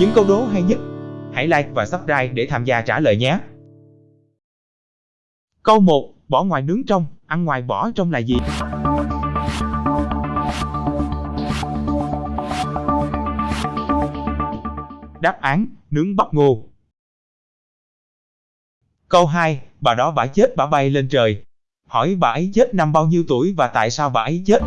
những câu đố hay nhất. Hãy like và subscribe để tham gia trả lời nhé. Câu 1. Bỏ ngoài nướng trong, ăn ngoài bỏ trong là gì? Đáp án, nướng bắp ngô. Câu 2, bà đó bả chết bà bay lên trời. Hỏi bà ấy chết năm bao nhiêu tuổi và tại sao bà ấy chết?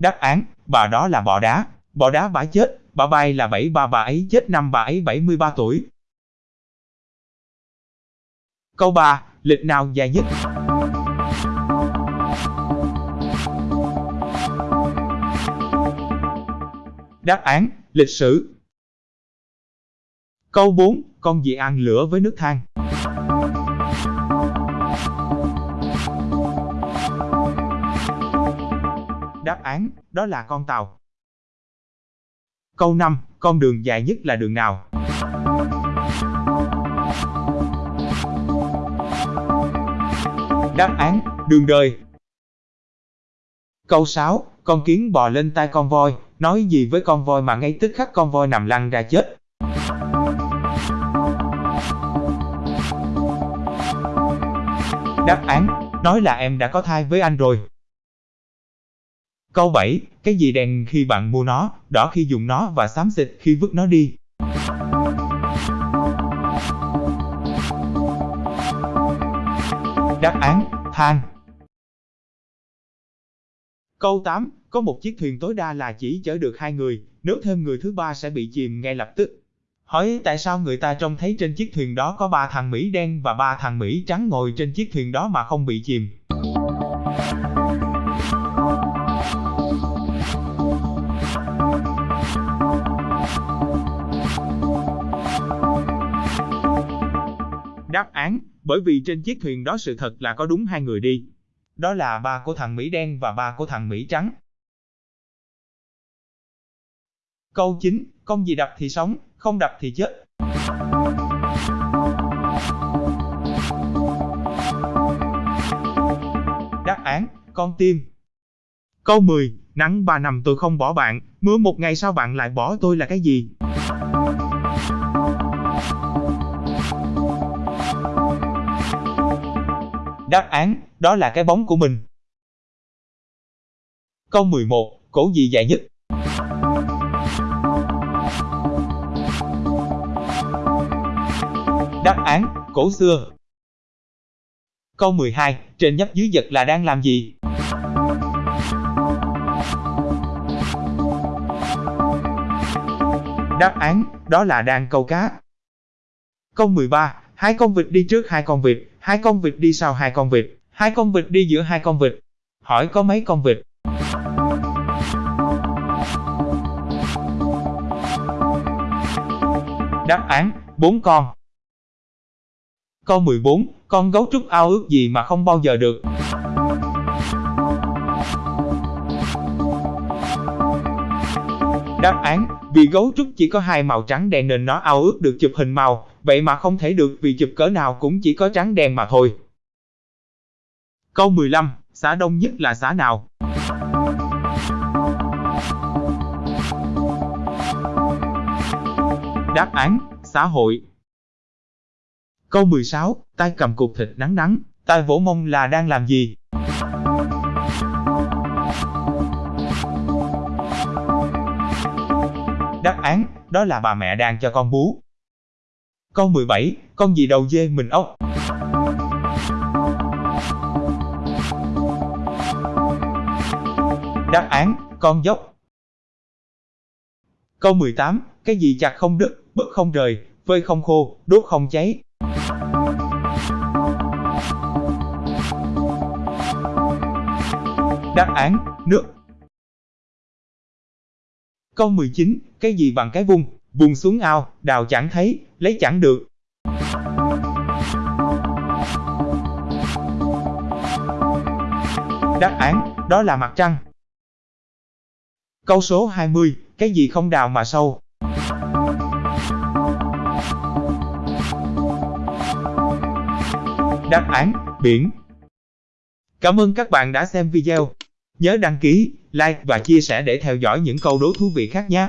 Đáp án, bà đó là bò đá. Bò đá bà chết, bà bay là 73 bà ấy chết năm bà ấy 73 tuổi. Câu 3, lịch nào dài nhất? Đáp án, lịch sử. Câu 4, con gì ăn lửa với nước than? Đáp án, đó là con tàu. Câu 5, con đường dài nhất là đường nào? Đáp án, đường đời. Câu 6, con kiến bò lên tai con voi, nói gì với con voi mà ngay tức khắc con voi nằm lăn ra chết. Đáp án, nói là em đã có thai với anh rồi. Câu 7, cái gì đen khi bạn mua nó, đỏ khi dùng nó và xám xịt khi vứt nó đi? Đáp án, than. Câu 8, có một chiếc thuyền tối đa là chỉ chở được hai người, nếu thêm người thứ ba sẽ bị chìm ngay lập tức. Hỏi tại sao người ta trông thấy trên chiếc thuyền đó có ba thằng Mỹ đen và ba thằng Mỹ trắng ngồi trên chiếc thuyền đó mà không bị chìm? Đáp án, bởi vì trên chiếc thuyền đó sự thật là có đúng hai người đi. Đó là ba của thằng Mỹ đen và ba của thằng Mỹ trắng. Câu 9, con gì đập thì sống, không đập thì chết. Đáp án, con tim. Câu 10, nắng 3 năm tôi không bỏ bạn, mưa một ngày sau bạn lại bỏ tôi là cái gì? Đáp án, đó là cái bóng của mình. Câu 11, cổ gì dài nhất? Đáp án, cổ xưa. Câu 12, trên nhấp dưới giật là đang làm gì? Đáp án, đó là đang câu cá. Câu 13, hai con vịt đi trước hai con vịt, hai con vịt đi sau hai con vịt, hai con vịt đi giữa hai con vịt. Hỏi có mấy con vịt? Đáp án, bốn con. Câu 14, con gấu trúc ao ước gì mà không bao giờ được? Đáp án, vì gấu trúc chỉ có hai màu trắng đen nên nó ao ước được chụp hình màu, vậy mà không thể được vì chụp cỡ nào cũng chỉ có trắng đen mà thôi. Câu 15, xã đông nhất là xã nào? Đáp án, xã hội. Câu 16, tay cầm cục thịt nắng nắng, tay vỗ mông là đang làm gì? Đáp án, đó là bà mẹ đang cho con bú. Câu 17, con gì đầu dê mình ốc? Đáp án, con dốc. Câu 18, cái gì chặt không đứt, bứt không rời, vơi không khô, đốt không cháy? Đáp án, nước. Câu 19, cái gì bằng cái vung, vùng xuống ao, đào chẳng thấy, lấy chẳng được. Đáp án, đó là mặt trăng. Câu số 20, cái gì không đào mà sâu? Đáp án, biển. Cảm ơn các bạn đã xem video. Nhớ đăng ký, like và chia sẻ để theo dõi những câu đố thú vị khác nhé.